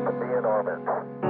to be in orbit.